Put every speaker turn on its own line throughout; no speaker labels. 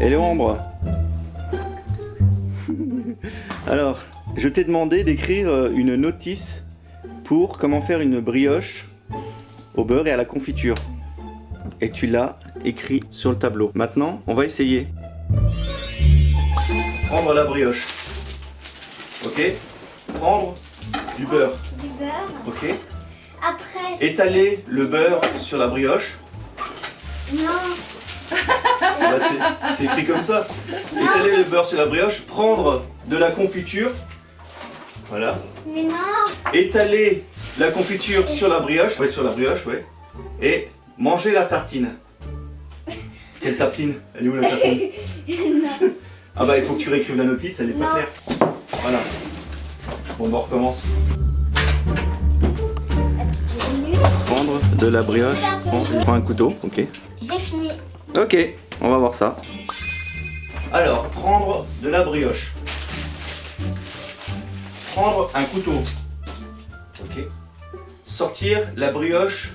Hello Ambre Alors, je t'ai demandé d'écrire euh, une notice pour comment faire une brioche au beurre et à la confiture. Et tu l'as écrit sur le tableau. Maintenant, on va essayer. Prendre la brioche. Ok Prendre du beurre.
Du beurre.
Ok
Après.
Étaler le beurre sur la brioche.
Non.
Bah, c'est- écrit comme ça. Étaler le beurre sur la brioche? Prendre de la confiture. Voilà.
Mais non.
Étaler la confiture sur la brioche. Ouais, sur la brioche, ouais. Et manger la tartine. Quelle tartine? Elle est où la tartine?
Non.
Ah bah il faut que tu réécrives la notice, elle est pas
Non.
claire. Voilà. Bon, bah, on recommence. Prendre de la brioche. On prend un couteau, ok.
J'ai fini.
Ok, on va voir ça. Alors, prendre de la brioche. Prendre un couteau. Ok. Sortir la brioche.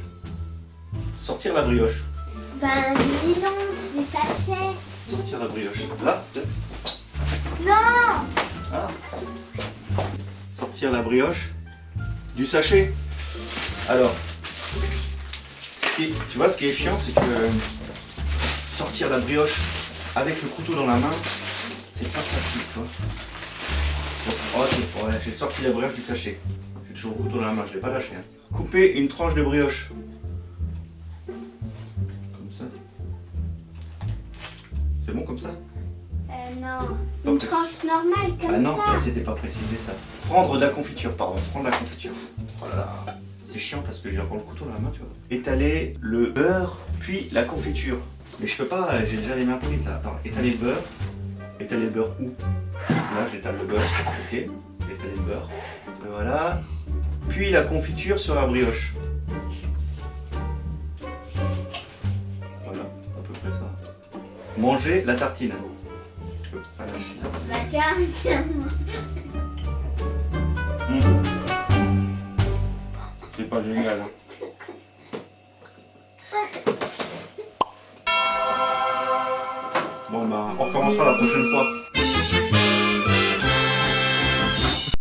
Sortir la brioche.
Ben, donc, des sachets.
Sortir la brioche. Là.
Non.
Ah. Sortir la brioche du sachet. Alors, tu vois ce qui est chiant, c'est que sortir la brioche avec le couteau dans la main, c'est pas facile, ok, voilà, j'ai sorti la brioche du sachet. J'ai toujours le couteau dans la main, je l'ai pas lâché. hein. Couper une tranche de brioche. Comme ça. C'est bon comme ça?
Euh, non.
Donc,
Une tranche normale comme
Ah non,
ça.
c'était pas précisé ça. Prendre de la confiture, pardon, prendre de la confiture. Oh là là. C'est chiant parce que j'ai encore le couteau dans la main, tu vois. Étaler le beurre, puis la confiture. Mais je peux pas, euh, j'ai déjà les mains prises là. Attends, étaler le beurre. Étaler le beurre où? Là, j'étale le beurre, ok. Étaler le beurre. Et voilà. Puis la confiture sur la brioche. Voilà, à peu près ça. Manger la tartine. Pas lâcher.
Bah tiens, tiens-moi.
C'est pas génial. hein. On recommencera la prochaine fois.